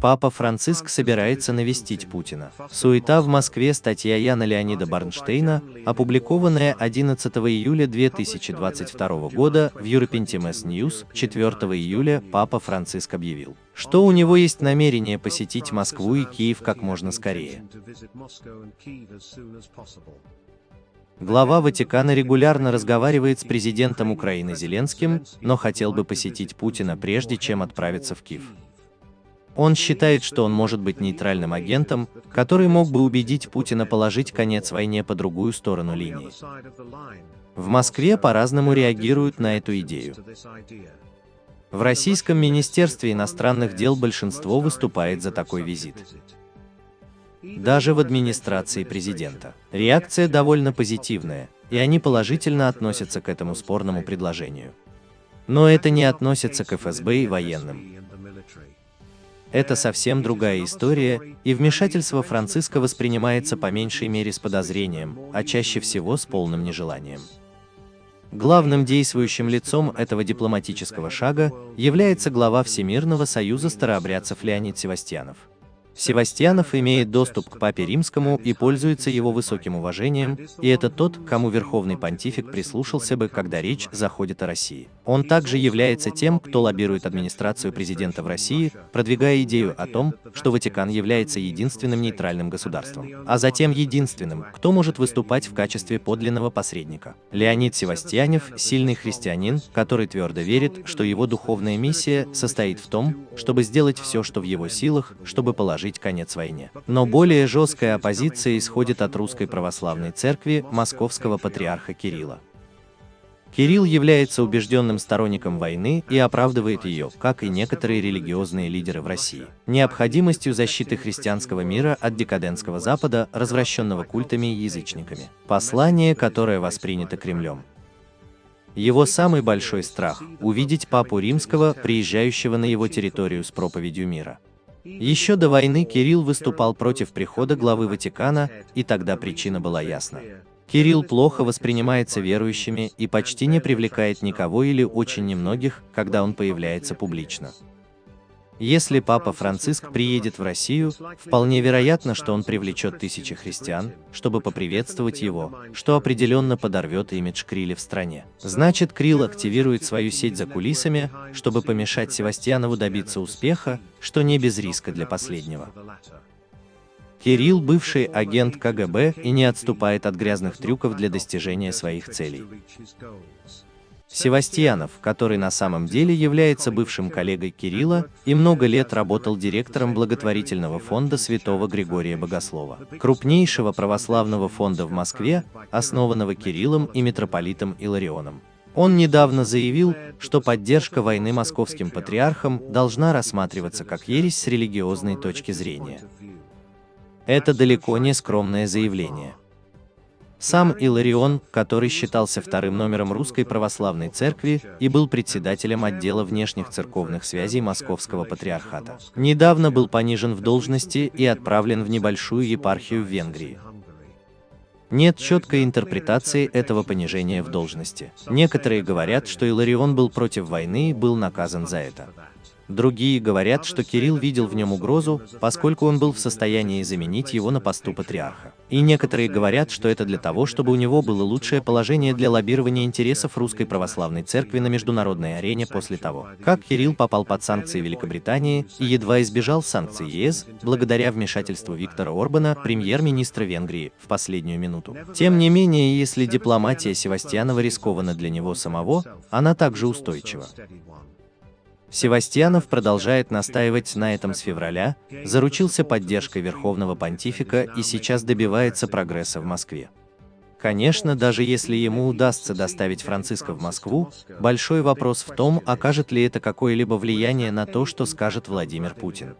Папа Франциск собирается навестить Путина. Суета в Москве. Статья Яна Леонида Барнштейна, опубликованная 11 июля 2022 года в European Times News, 4 июля Папа Франциск объявил, что у него есть намерение посетить Москву и Киев как можно скорее. Глава Ватикана регулярно разговаривает с президентом Украины Зеленским, но хотел бы посетить Путина прежде, чем отправиться в Киев. Он считает, что он может быть нейтральным агентом, который мог бы убедить Путина положить конец войне по другую сторону линии. В Москве по-разному реагируют на эту идею. В Российском Министерстве иностранных дел большинство выступает за такой визит. Даже в администрации президента. Реакция довольно позитивная, и они положительно относятся к этому спорному предложению. Но это не относится к ФСБ и военным. Это совсем другая история, и вмешательство Франциска воспринимается по меньшей мере с подозрением, а чаще всего с полным нежеланием. Главным действующим лицом этого дипломатического шага является глава Всемирного союза старообрядцев Леонид Севастьянов. Севастьянов имеет доступ к Папе Римскому и пользуется его высоким уважением, и это тот, кому Верховный Понтифик прислушался бы, когда речь заходит о России. Он также является тем, кто лоббирует администрацию президента в России, продвигая идею о том, что Ватикан является единственным нейтральным государством, а затем единственным, кто может выступать в качестве подлинного посредника. Леонид Севастьянов – сильный христианин, который твердо верит, что его духовная миссия состоит в том, чтобы сделать все, что в его силах, чтобы положить положить конец войне. Но более жесткая оппозиция исходит от Русской Православной Церкви Московского Патриарха Кирилла. Кирилл является убежденным сторонником войны и оправдывает ее, как и некоторые религиозные лидеры в России, необходимостью защиты христианского мира от декадентского Запада, развращенного культами и язычниками. Послание, которое воспринято Кремлем. Его самый большой страх – увидеть Папу Римского, приезжающего на его территорию с проповедью мира. Еще до войны Кирилл выступал против прихода главы Ватикана, и тогда причина была ясна. Кирилл плохо воспринимается верующими и почти не привлекает никого или очень немногих, когда он появляется публично. Если Папа Франциск приедет в Россию, вполне вероятно, что он привлечет тысячи христиан, чтобы поприветствовать его, что определенно подорвет имидж Крилли в стране. Значит, Крилл активирует свою сеть за кулисами, чтобы помешать Севастьянову добиться успеха, что не без риска для последнего. Кирилл – бывший агент КГБ и не отступает от грязных трюков для достижения своих целей. Севастьянов, который на самом деле является бывшим коллегой Кирилла и много лет работал директором благотворительного фонда Святого Григория Богослова, крупнейшего православного фонда в Москве, основанного Кириллом и митрополитом Иларионом. Он недавно заявил, что поддержка войны московским патриархам должна рассматриваться как ересь с религиозной точки зрения. Это далеко не скромное заявление. Сам Иларион, который считался вторым номером Русской Православной Церкви и был председателем отдела внешних церковных связей Московского Патриархата, недавно был понижен в должности и отправлен в небольшую епархию в Венгрии. Нет четкой интерпретации этого понижения в должности. Некоторые говорят, что Иларион был против войны и был наказан за это. Другие говорят, что Кирилл видел в нем угрозу, поскольку он был в состоянии заменить его на посту патриарха. И некоторые говорят, что это для того, чтобы у него было лучшее положение для лоббирования интересов Русской Православной Церкви на международной арене после того, как Кирилл попал под санкции Великобритании и едва избежал санкций ЕС, благодаря вмешательству Виктора Орбана, премьер-министра Венгрии, в последнюю минуту. Тем не менее, если дипломатия Севастьянова рискована для него самого, она также устойчива. Севастьянов продолжает настаивать на этом с февраля, заручился поддержкой Верховного Понтифика и сейчас добивается прогресса в Москве. Конечно, даже если ему удастся доставить Франциска в Москву, большой вопрос в том, окажет ли это какое-либо влияние на то, что скажет Владимир Путин.